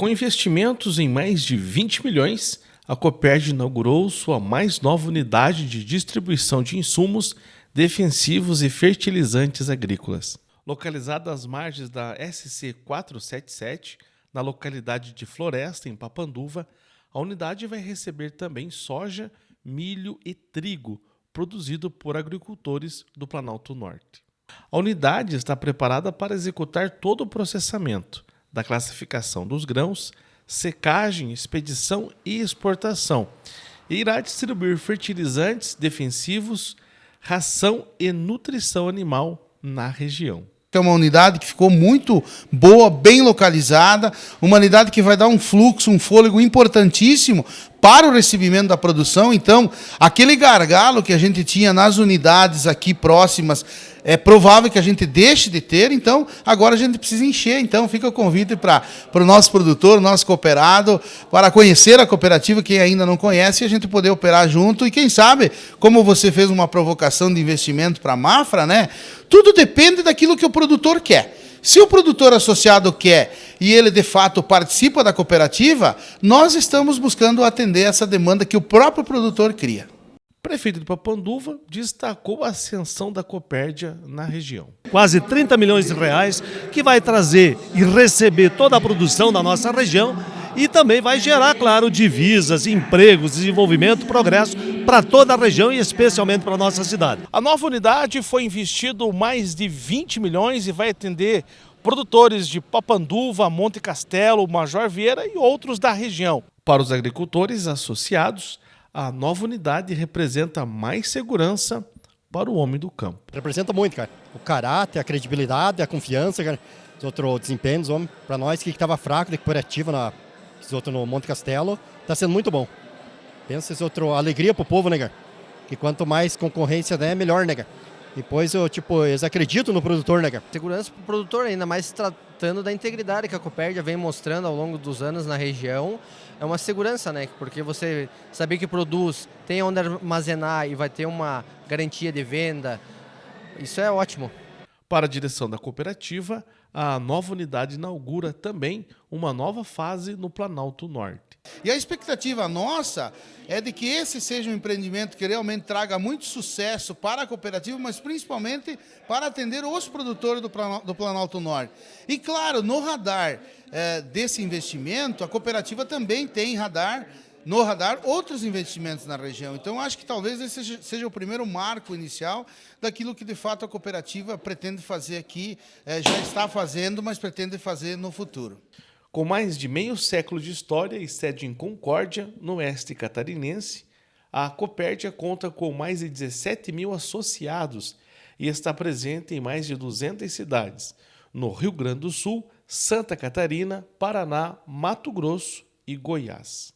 Com investimentos em mais de 20 milhões, a Copérdia inaugurou sua mais nova unidade de distribuição de insumos defensivos e fertilizantes agrícolas. Localizada às margens da SC 477, na localidade de Floresta, em Papanduva, a unidade vai receber também soja, milho e trigo, produzido por agricultores do Planalto Norte. A unidade está preparada para executar todo o processamento, da classificação dos grãos, secagem, expedição e exportação. E irá distribuir fertilizantes defensivos, ração e nutrição animal na região é uma unidade que ficou muito boa, bem localizada, uma unidade que vai dar um fluxo, um fôlego importantíssimo para o recebimento da produção. Então, aquele gargalo que a gente tinha nas unidades aqui próximas, é provável que a gente deixe de ter, então agora a gente precisa encher. Então, fica o convite para o nosso produtor, nosso cooperado, para conhecer a cooperativa, quem ainda não conhece, e a gente poder operar junto. E quem sabe, como você fez uma provocação de investimento para a Mafra, né? Tudo depende daquilo que o produtor quer. Se o produtor associado quer e ele de fato participa da cooperativa, nós estamos buscando atender essa demanda que o próprio produtor cria. O prefeito de Papanduva destacou a ascensão da Copérdia na região. Quase 30 milhões de reais que vai trazer e receber toda a produção da nossa região e também vai gerar, claro, divisas, empregos, desenvolvimento, progresso para toda a região e especialmente para a nossa cidade. A nova unidade foi investido mais de 20 milhões e vai atender produtores de Papanduva, Monte Castelo, Major Vieira e outros da região. Para os agricultores associados, a nova unidade representa mais segurança para o homem do campo. Representa muito, cara. O caráter, a credibilidade, a confiança, cara. Os outros desempenhos, homem. Para nós que estava fraco da cooperativa na outro no Monte Castelo, está sendo muito bom. Pensa esse outro, alegria pro povo, né, Que quanto mais concorrência der, melhor, né, Depois eu, tipo, eles acreditam no produtor, né, Segurança pro produtor, ainda mais tratando da integridade que a Copérdia vem mostrando ao longo dos anos na região. É uma segurança, né? Porque você saber que produz, tem onde armazenar e vai ter uma garantia de venda, isso é ótimo. Para a direção da cooperativa, a nova unidade inaugura também uma nova fase no Planalto Norte. E a expectativa nossa é de que esse seja um empreendimento que realmente traga muito sucesso para a cooperativa, mas principalmente para atender os produtores do Planalto Norte. E claro, no radar é, desse investimento, a cooperativa também tem radar no radar outros investimentos na região. Então, acho que talvez esse seja, seja, o primeiro marco inicial daquilo que, de fato, a cooperativa pretende fazer aqui, é, já está fazendo, mas pretende fazer no futuro. Com mais de meio século de história e sede em Concórdia, no oeste catarinense, a Copérdia conta com mais de 17 mil associados e está presente em mais de 200 cidades, no Rio Grande do Sul, Santa Catarina, Paraná, Mato Grosso e Goiás.